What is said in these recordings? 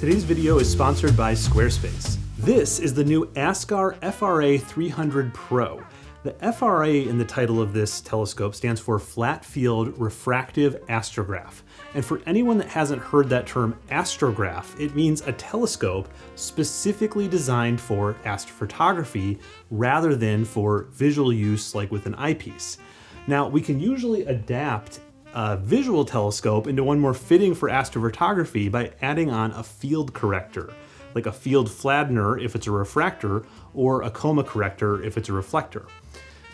Today's video is sponsored by Squarespace. This is the new Askar FRA 300 Pro. The FRA in the title of this telescope stands for Flat Field Refractive Astrograph. And for anyone that hasn't heard that term astrograph, it means a telescope specifically designed for astrophotography rather than for visual use like with an eyepiece. Now, we can usually adapt a visual telescope into one more fitting for astrophotography by adding on a field corrector, like a field flattener if it's a refractor, or a coma corrector if it's a reflector.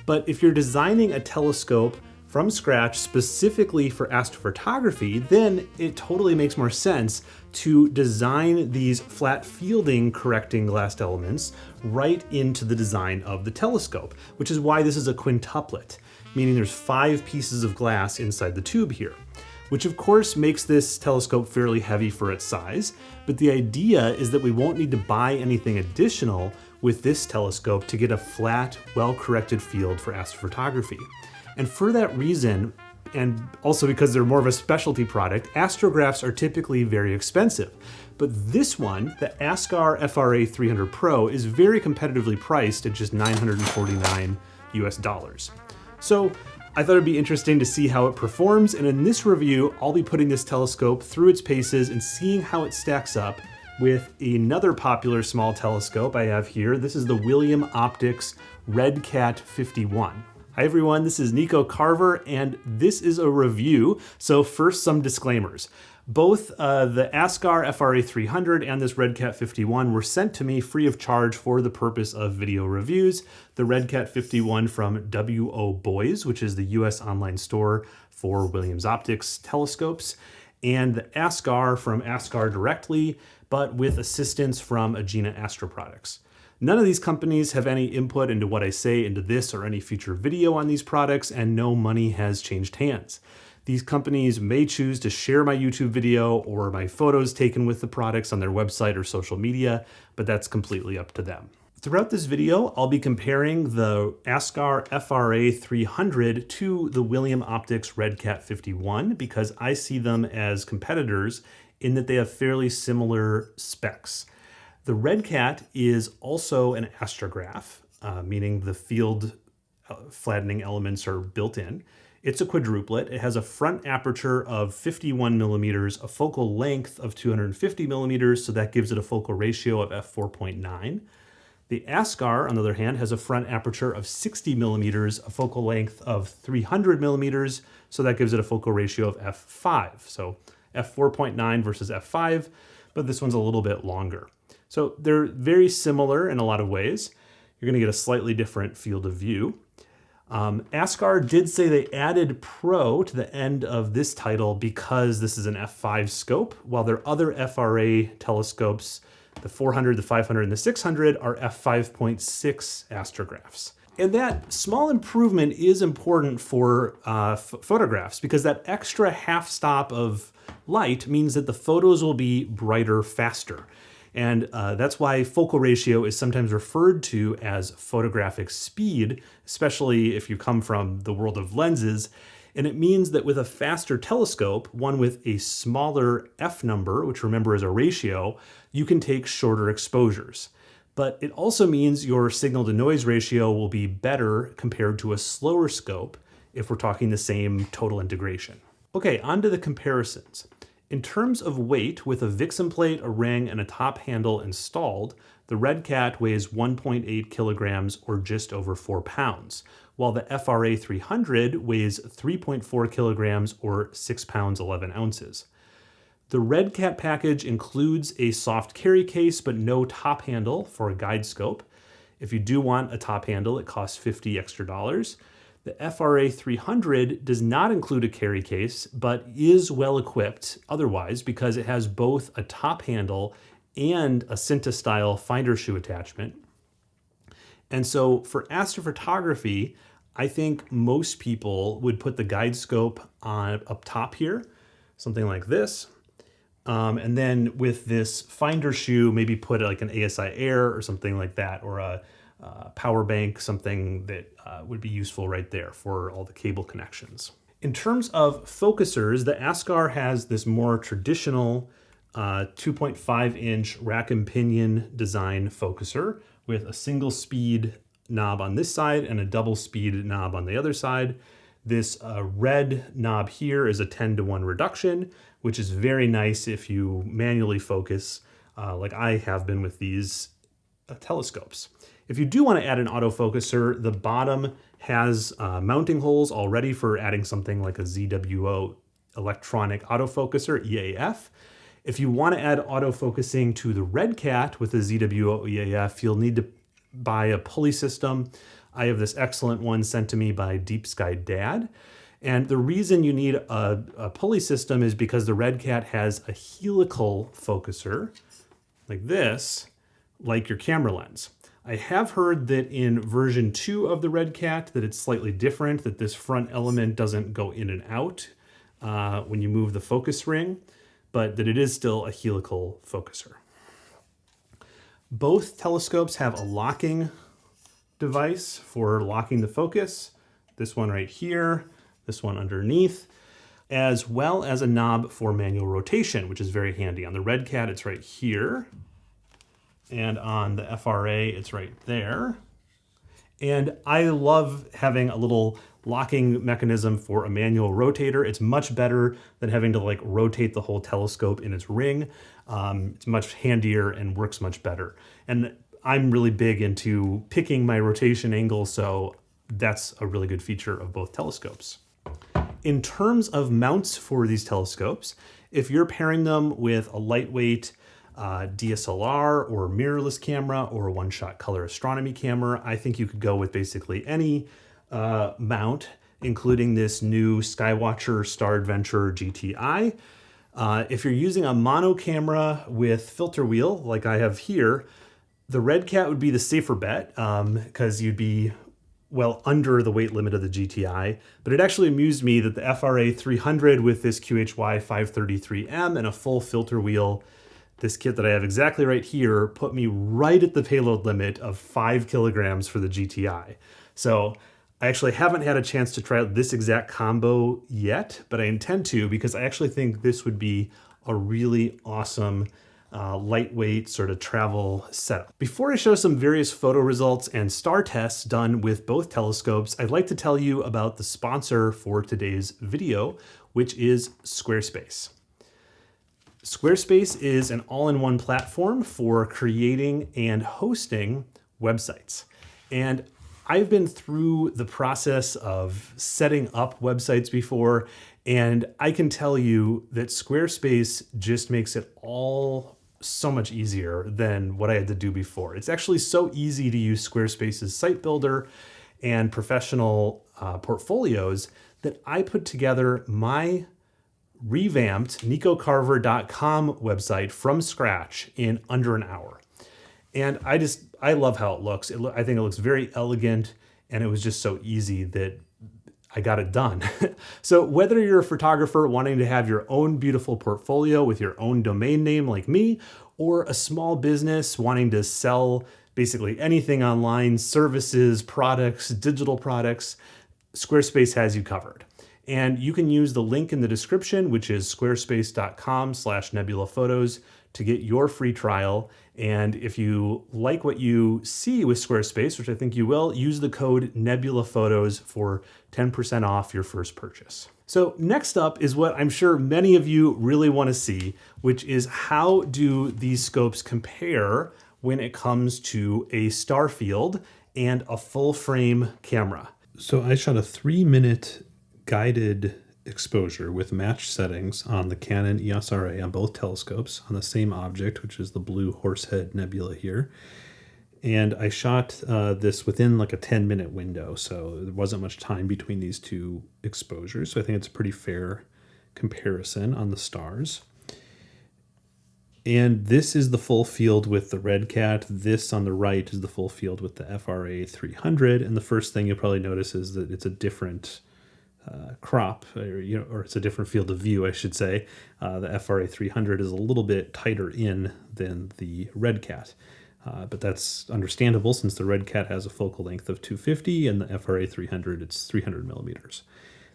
But if you're designing a telescope from scratch specifically for astrophotography, then it totally makes more sense to design these flat fielding correcting glass elements right into the design of the telescope, which is why this is a quintuplet, meaning there's five pieces of glass inside the tube here which of course makes this telescope fairly heavy for its size, but the idea is that we won't need to buy anything additional with this telescope to get a flat, well-corrected field for astrophotography. And for that reason, and also because they're more of a specialty product, astrographs are typically very expensive. But this one, the Askar FRA 300 Pro, is very competitively priced at just 949 US dollars. So I thought it'd be interesting to see how it performs, and in this review, I'll be putting this telescope through its paces and seeing how it stacks up with another popular small telescope I have here. This is the William Optics RedCat 51. Hi everyone, this is Nico Carver and this is a review. So first some disclaimers. Both uh, the Askar FRA 300 and this RedCat 51 were sent to me free of charge for the purpose of video reviews. The RedCat 51 from WO Boys, which is the US online store for Williams Optics telescopes, and the Askar from Askar directly, but with assistance from Agena Astro Products. None of these companies have any input into what I say into this or any future video on these products, and no money has changed hands. These companies may choose to share my YouTube video or my photos taken with the products on their website or social media, but that's completely up to them. Throughout this video, I'll be comparing the Askar FRA 300 to the William Optics RedCat 51 because I see them as competitors in that they have fairly similar specs. The RedCat is also an astrograph, uh, meaning the field uh, flattening elements are built in. It's a quadruplet. It has a front aperture of 51 millimeters, a focal length of 250 millimeters, so that gives it a focal ratio of f4.9. The Askar, on the other hand, has a front aperture of 60 millimeters, a focal length of 300 millimeters, so that gives it a focal ratio of f5. So f4.9 versus f5, but this one's a little bit longer. So they're very similar in a lot of ways. You're gonna get a slightly different field of view. Um, Askar did say they added Pro to the end of this title because this is an f5 scope, while their other FRA telescopes, the 400, the 500, and the 600 are f5.6 astrographs. And that small improvement is important for uh, photographs because that extra half stop of light means that the photos will be brighter faster. And uh, that's why focal ratio is sometimes referred to as photographic speed, especially if you come from the world of lenses. And it means that with a faster telescope, one with a smaller f number, which remember is a ratio, you can take shorter exposures. But it also means your signal to noise ratio will be better compared to a slower scope if we're talking the same total integration. Okay, on to the comparisons. In terms of weight, with a Vixen plate, a ring, and a top handle installed, the RedCat weighs 1.8 kilograms or just over 4 pounds, while the FRA 300 weighs 3.4 kilograms or 6 pounds 11 ounces. The RedCat package includes a soft carry case but no top handle for a guide scope. If you do want a top handle, it costs 50 extra dollars. The FRA 300 does not include a carry case, but is well equipped otherwise because it has both a top handle and a Synta style finder shoe attachment. And so for astrophotography, I think most people would put the guide scope on up top here, something like this. Um, and then with this finder shoe, maybe put like an ASI Air or something like that, or a uh, power bank, something that uh, would be useful right there for all the cable connections. In terms of focusers, the Askar has this more traditional uh, 2.5 inch rack and pinion design focuser with a single speed knob on this side and a double speed knob on the other side. This uh, red knob here is a 10 to 1 reduction, which is very nice if you manually focus uh, like I have been with these uh, telescopes. If you do want to add an autofocuser, the bottom has uh, mounting holes already for adding something like a ZWO electronic autofocuser, EAF. If you want to add autofocusing to the RedCat with a ZWO EAF, you'll need to buy a pulley system. I have this excellent one sent to me by Deep Sky Dad. And the reason you need a, a pulley system is because the RedCat has a helical focuser like this, like your camera lens. I have heard that in version 2 of the RedCat that it's slightly different, that this front element doesn't go in and out uh, when you move the focus ring, but that it is still a helical focuser. Both telescopes have a locking device for locking the focus. This one right here, this one underneath, as well as a knob for manual rotation, which is very handy. On the RedCat, it's right here. And on the FRA, it's right there. And I love having a little locking mechanism for a manual rotator. It's much better than having to like rotate the whole telescope in its ring. Um, it's much handier and works much better. And I'm really big into picking my rotation angle, so that's a really good feature of both telescopes. In terms of mounts for these telescopes, if you're pairing them with a lightweight uh, DSLR or mirrorless camera or one-shot color astronomy camera. I think you could go with basically any uh, mount, including this new Skywatcher Star Adventure GTI. Uh, if you're using a mono camera with filter wheel, like I have here, the RedCat would be the safer bet because um, you'd be well under the weight limit of the GTI, but it actually amused me that the FRA 300 with this QHY 533M and a full filter wheel this kit that I have exactly right here put me right at the payload limit of five kilograms for the GTI. So I actually haven't had a chance to try out this exact combo yet, but I intend to because I actually think this would be a really awesome uh, lightweight sort of travel setup. Before I show some various photo results and star tests done with both telescopes, I'd like to tell you about the sponsor for today's video, which is Squarespace. Squarespace is an all-in-one platform for creating and hosting websites. And I've been through the process of setting up websites before, and I can tell you that Squarespace just makes it all so much easier than what I had to do before. It's actually so easy to use Squarespace's site builder and professional uh, portfolios that I put together my revamped nicocarver.com website from scratch in under an hour. And I just, I love how it looks. It lo I think it looks very elegant and it was just so easy that I got it done. so whether you're a photographer wanting to have your own beautiful portfolio with your own domain name like me, or a small business wanting to sell basically anything online, services, products, digital products, Squarespace has you covered. And you can use the link in the description, which is squarespace.com slash nebulaphotos to get your free trial. And if you like what you see with Squarespace, which I think you will, use the code NebulaPhotos for 10% off your first purchase. So next up is what I'm sure many of you really want to see, which is how do these scopes compare when it comes to a star field and a full frame camera. So I shot a three minute guided exposure with matched settings on the Canon EOS RA on both telescopes on the same object, which is the blue Horsehead Nebula here. And I shot uh, this within like a 10 minute window, so there wasn't much time between these two exposures. So I think it's a pretty fair comparison on the stars. And this is the full field with the RedCat. This on the right is the full field with the FRA 300. And the first thing you'll probably notice is that it's a different uh, crop, or, you know, or it's a different field of view, I should say. Uh, the FRA 300 is a little bit tighter in than the RedCat. Uh, but that's understandable since the RedCat has a focal length of 250 and the FRA 300 it's 300 millimeters.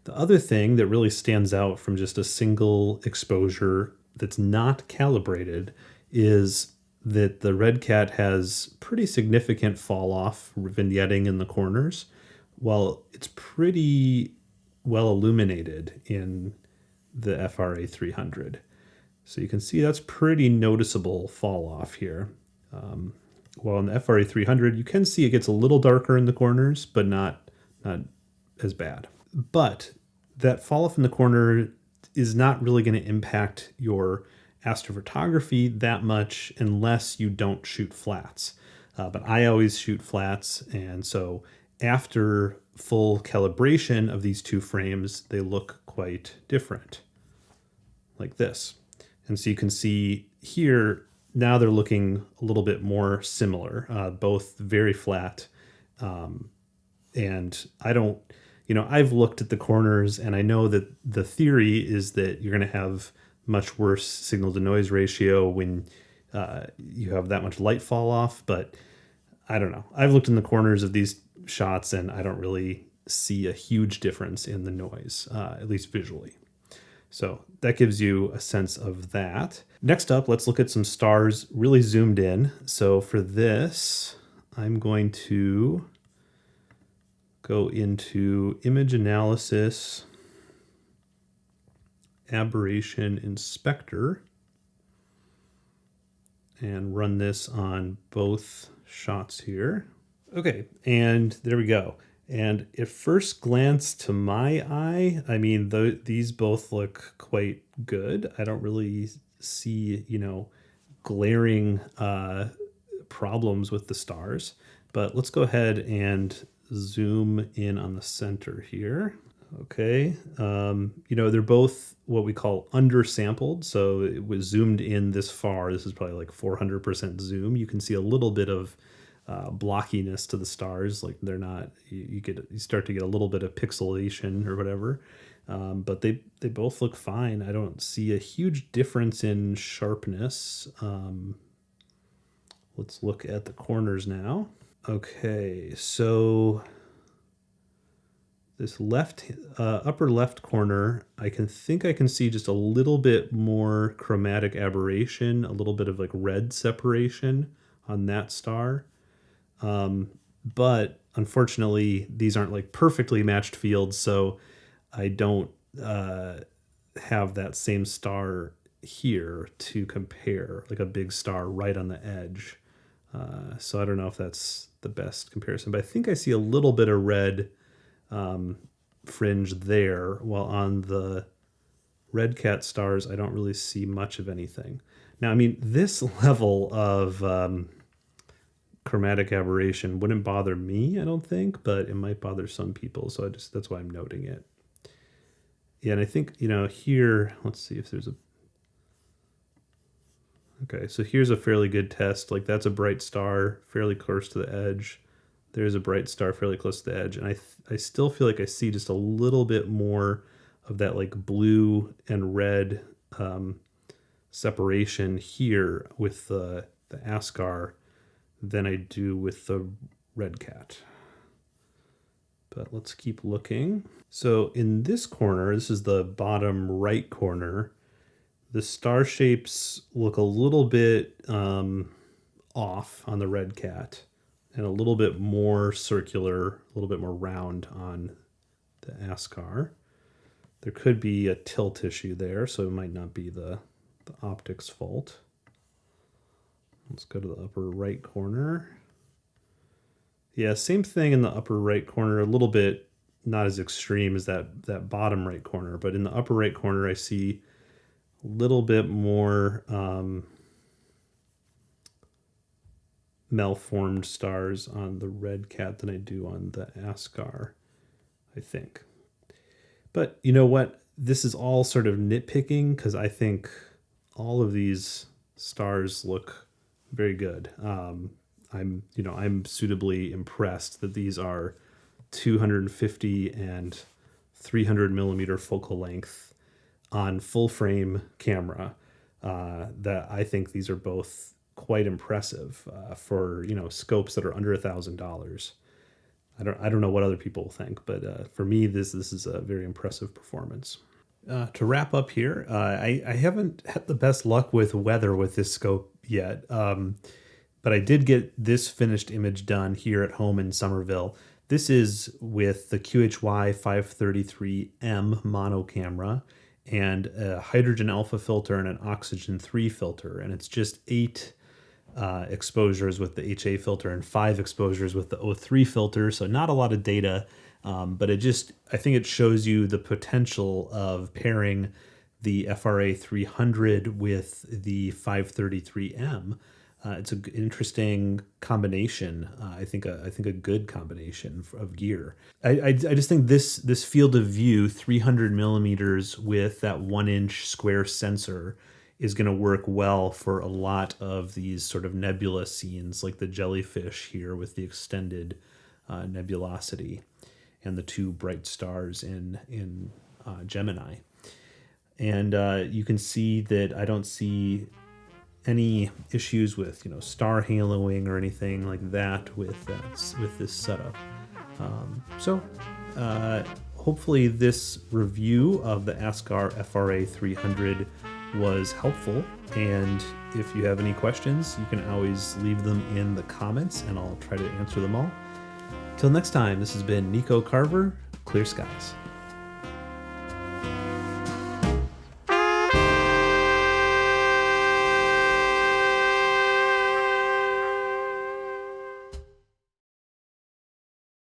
The other thing that really stands out from just a single exposure that's not calibrated is that the Red Cat has pretty significant fall off vignetting in the corners, while it's pretty well illuminated in the FRA 300. So you can see that's pretty noticeable fall off here. Um, while in the FRA 300, you can see it gets a little darker in the corners, but not, not as bad. But that fall off in the corner is not really going to impact your astrophotography that much unless you don't shoot flats. Uh, but I always shoot flats, and so after full calibration of these two frames, they look quite different, like this. And so you can see here, now they're looking a little bit more similar, uh, both very flat. Um, and I don't, you know, I've looked at the corners and I know that the theory is that you're going to have much worse signal to noise ratio when uh, you have that much light fall off. But I don't know. I've looked in the corners of these shots and I don't really see a huge difference in the noise, uh, at least visually. So that gives you a sense of that. Next up, let's look at some stars really zoomed in. So for this, I'm going to go into image analysis, aberration inspector, and run this on both shots here. Okay, and there we go. And at first glance to my eye, I mean, the, these both look quite good. I don't really see, you know, glaring uh, problems with the stars. But let's go ahead and zoom in on the center here. Okay, um, you know, they're both what we call undersampled. So it was zoomed in this far. This is probably like 400% zoom. You can see a little bit of uh, blockiness to the stars. Like they're not, you, you, get, you start to get a little bit of pixelation or whatever. Um, but they, they both look fine. I don't see a huge difference in sharpness. Um, let's look at the corners now. Okay, so this left uh, upper left corner, I can think I can see just a little bit more chromatic aberration, a little bit of like red separation on that star. Um, but unfortunately, these aren't like perfectly matched fields, so I don't uh, have that same star here to compare, like a big star right on the edge. Uh, so I don't know if that's the best comparison, but I think I see a little bit of red um, fringe there, while on the red cat stars, I don't really see much of anything. Now, I mean, this level of um, chromatic aberration wouldn't bother me, I don't think, but it might bother some people. So I just that's why I'm noting it. Yeah, and I think, you know, here, let's see if there's a Okay, so here's a fairly good test. Like that's a bright star, fairly close to the edge. There's a bright star fairly close to the edge. And I, I still feel like I see just a little bit more of that like blue and red um, separation here with the, the Askar than I do with the red cat. But let's keep looking. So in this corner, this is the bottom right corner, the star shapes look a little bit um, off on the red cat and a little bit more circular, a little bit more round on the Askar. There could be a tilt issue there, so it might not be the, the optics fault. Let's go to the upper right corner. Yeah, same thing in the upper right corner, a little bit not as extreme as that, that bottom right corner, but in the upper right corner I see a little bit more um, malformed stars on the red cat than I do on the Askar, I think. But you know what? This is all sort of nitpicking because I think all of these stars look very good. Um, I'm, you know, I'm suitably impressed that these are 250 and 300 millimeter focal length on full frame camera. Uh, that I think these are both quite impressive uh, for you know scopes that are under a thousand dollars. I don't I don't know what other people think, but uh, for me this this is a very impressive performance. Uh, to wrap up here, uh, I, I haven't had the best luck with weather with this scope yet, um, but I did get this finished image done here at home in Somerville. This is with the QHY 533M mono camera and a hydrogen alpha filter and an oxygen 3 filter, and it's just eight uh, exposures with the HA filter and five exposures with the O3 filter, so not a lot of data um, but it just, I think it shows you the potential of pairing the FRA 300 with the 533M. Uh, it's an interesting combination. Uh, I think a, I think a good combination of gear. I, I, I, just think this this field of view, 300 millimeters with that one inch square sensor, is going to work well for a lot of these sort of nebula scenes, like the jellyfish here with the extended uh, nebulosity and the two bright stars in in uh, Gemini. And uh, you can see that I don't see any issues with you know star haloing or anything like that with that with this setup. Um, so uh, hopefully this review of the Askar FRA 300 was helpful. And if you have any questions, you can always leave them in the comments and I'll try to answer them all. Till next time, this has been Nico Carver, Clear Skies.